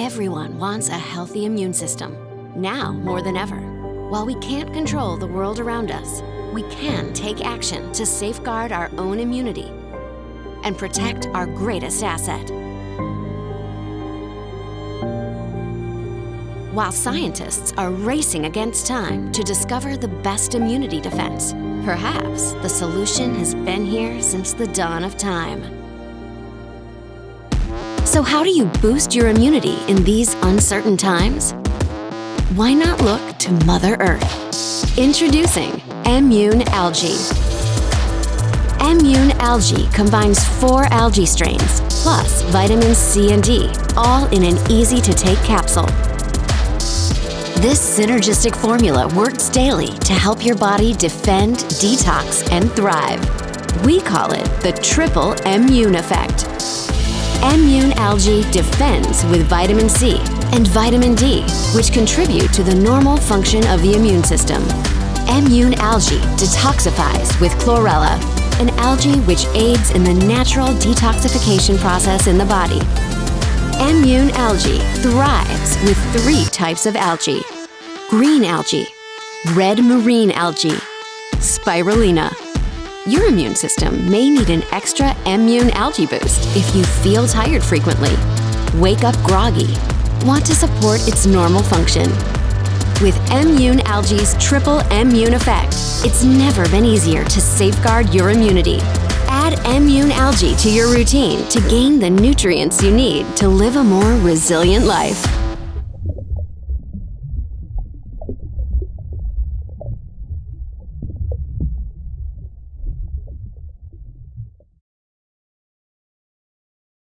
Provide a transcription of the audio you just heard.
Everyone wants a healthy immune system, now more than ever. While we can't control the world around us, we can take action to safeguard our own immunity and protect our greatest asset. While scientists are racing against time to discover the best immunity defense, perhaps the solution has been here since the dawn of time. So how do you boost your immunity in these uncertain times? Why not look to Mother Earth? Introducing Immune Algae. Immune Algae combines four algae strains, plus vitamins C and D, all in an easy-to-take capsule. This synergistic formula works daily to help your body defend, detox, and thrive. We call it the Triple Immune Effect. Immune Algae defends with vitamin C and vitamin D, which contribute to the normal function of the immune system. Immune Algae detoxifies with chlorella, an algae which aids in the natural detoxification process in the body. Immune Algae thrives with three types of algae. Green algae, red marine algae, spirulina. Your immune system may need an extra immune algae boost if you feel tired frequently, wake up groggy, want to support its normal function. With Immune Algae's triple immune effect, it's never been easier to safeguard your immunity. Add Immune Algae to your routine to gain the nutrients you need to live a more resilient life.